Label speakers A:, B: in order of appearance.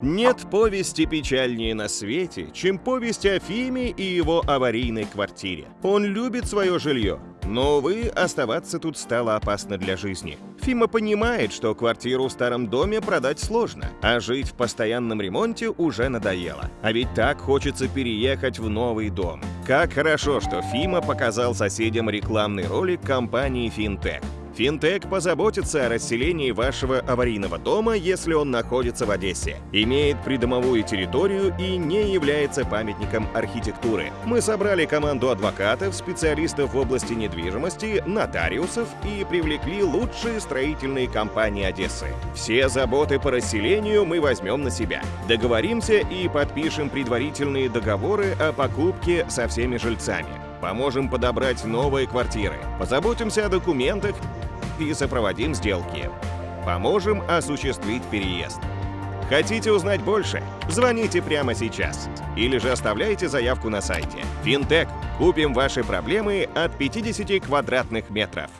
A: Нет повести печальнее на свете, чем повесть о Фиме и его аварийной квартире. Он любит свое жилье, но, увы, оставаться тут стало опасно для жизни. Фима понимает, что квартиру в старом доме продать сложно, а жить в постоянном ремонте уже надоело. А ведь так хочется переехать в новый дом. Как хорошо, что Фима показал соседям рекламный ролик компании Fintech. Финтек позаботится о расселении вашего аварийного дома, если он находится в Одессе, имеет придомовую территорию и не является памятником архитектуры. Мы собрали команду адвокатов, специалистов в области недвижимости, нотариусов и привлекли лучшие строительные компании Одессы. Все заботы по расселению мы возьмем на себя. Договоримся и подпишем предварительные договоры о покупке со всеми жильцами. Поможем подобрать новые квартиры. Позаботимся о документах и сопроводим сделки. Поможем осуществить переезд. Хотите узнать больше? Звоните прямо сейчас. Или же оставляйте заявку на сайте. Финтек. Купим ваши проблемы от 50 квадратных метров.